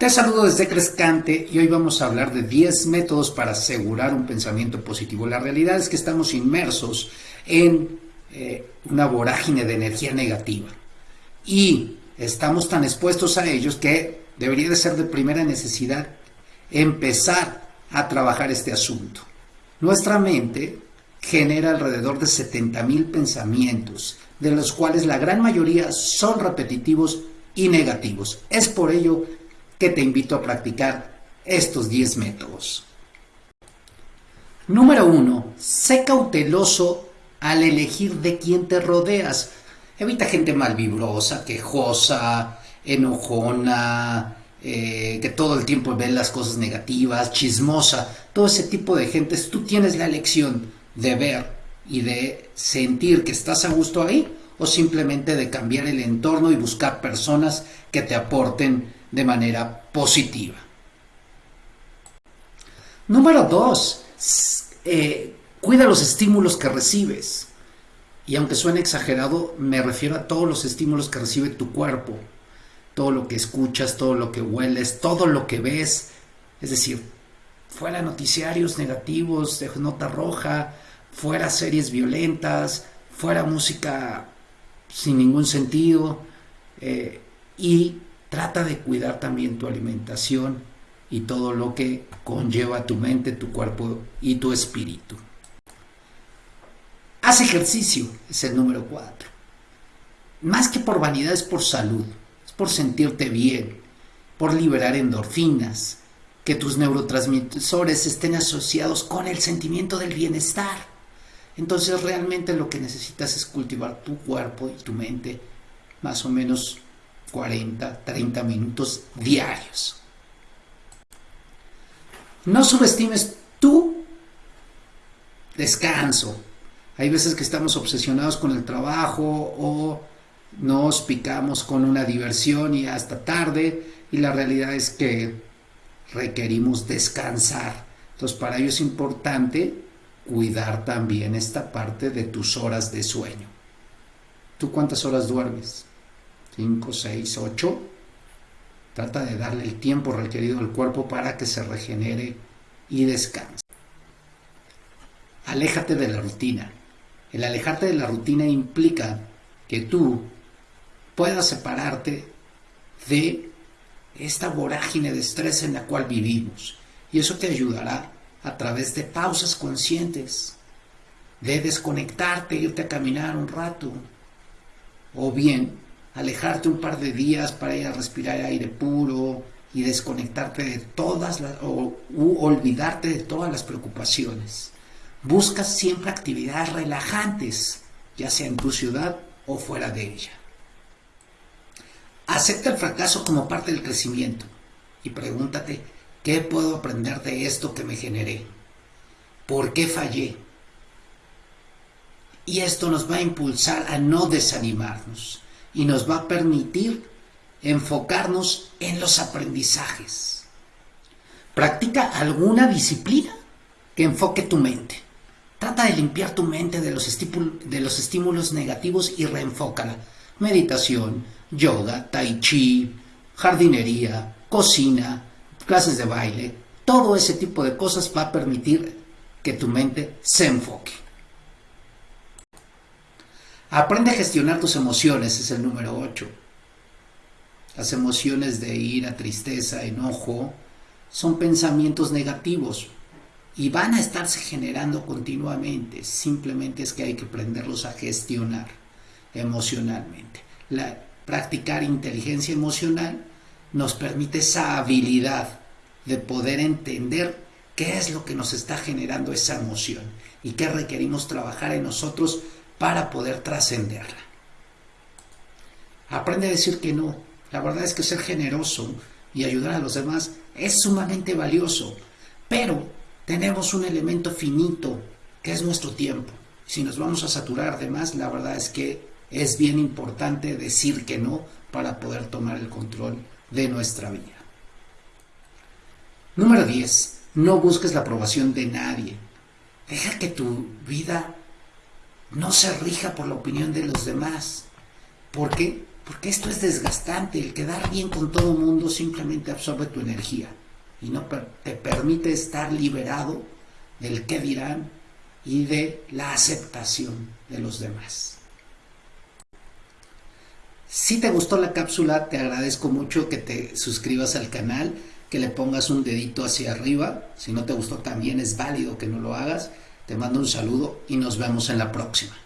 Te saludo desde Crescante y hoy vamos a hablar de 10 métodos para asegurar un pensamiento positivo. La realidad es que estamos inmersos en eh, una vorágine de energía negativa y estamos tan expuestos a ellos que debería de ser de primera necesidad empezar a trabajar este asunto. Nuestra mente genera alrededor de 70.000 pensamientos, de los cuales la gran mayoría son repetitivos y negativos. Es por ello que te invito a practicar estos 10 métodos. Número 1. Sé cauteloso al elegir de quién te rodeas. Evita gente malvibrosa, quejosa, enojona, eh, que todo el tiempo ve las cosas negativas, chismosa. Todo ese tipo de gente. Tú tienes la elección de ver y de sentir que estás a gusto ahí o simplemente de cambiar el entorno y buscar personas que te aporten de manera positiva. Número dos, eh, cuida los estímulos que recibes. Y aunque suene exagerado, me refiero a todos los estímulos que recibe tu cuerpo. Todo lo que escuchas, todo lo que hueles, todo lo que ves. Es decir, fuera noticiarios negativos de nota roja, fuera series violentas, fuera música sin ningún sentido. Eh, y Trata de cuidar también tu alimentación y todo lo que conlleva tu mente, tu cuerpo y tu espíritu. Haz ejercicio, es el número cuatro. Más que por vanidad es por salud, es por sentirte bien, por liberar endorfinas, que tus neurotransmisores estén asociados con el sentimiento del bienestar. Entonces realmente lo que necesitas es cultivar tu cuerpo y tu mente más o menos 40, 30 minutos diarios. No subestimes tu descanso. Hay veces que estamos obsesionados con el trabajo o nos picamos con una diversión y hasta tarde y la realidad es que requerimos descansar. Entonces para ello es importante cuidar también esta parte de tus horas de sueño. ¿Tú cuántas horas duermes? 5, 6, 8. Trata de darle el tiempo requerido al cuerpo para que se regenere y descanse. Aléjate de la rutina. El alejarte de la rutina implica que tú puedas separarte de esta vorágine de estrés en la cual vivimos. Y eso te ayudará a través de pausas conscientes, de desconectarte, irte a caminar un rato, o bien alejarte un par de días para ir a respirar aire puro y desconectarte de todas las, o olvidarte de todas las preocupaciones. Busca siempre actividades relajantes, ya sea en tu ciudad o fuera de ella. Acepta el fracaso como parte del crecimiento y pregúntate, ¿qué puedo aprender de esto que me generé? ¿Por qué fallé? Y esto nos va a impulsar a no desanimarnos y nos va a permitir enfocarnos en los aprendizajes. Practica alguna disciplina que enfoque tu mente. Trata de limpiar tu mente de los, de los estímulos negativos y reenfócala. Meditación, yoga, tai chi, jardinería, cocina, clases de baile, todo ese tipo de cosas va a permitir que tu mente se enfoque. Aprende a gestionar tus emociones, es el número 8. Las emociones de ira, tristeza, enojo, son pensamientos negativos y van a estarse generando continuamente. Simplemente es que hay que aprenderlos a gestionar emocionalmente. practicar inteligencia emocional nos permite esa habilidad de poder entender qué es lo que nos está generando esa emoción y qué requerimos trabajar en nosotros para poder trascenderla. Aprende a decir que no. La verdad es que ser generoso y ayudar a los demás es sumamente valioso, pero tenemos un elemento finito que es nuestro tiempo. Si nos vamos a saturar de más, la verdad es que es bien importante decir que no para poder tomar el control de nuestra vida. Número 10. No busques la aprobación de nadie. Deja que tu vida no se rija por la opinión de los demás. ¿Por qué? Porque esto es desgastante, el quedar bien con todo el mundo simplemente absorbe tu energía y no te permite estar liberado del qué dirán y de la aceptación de los demás. Si te gustó la cápsula, te agradezco mucho que te suscribas al canal, que le pongas un dedito hacia arriba. Si no te gustó, también es válido que no lo hagas. Te mando un saludo y nos vemos en la próxima.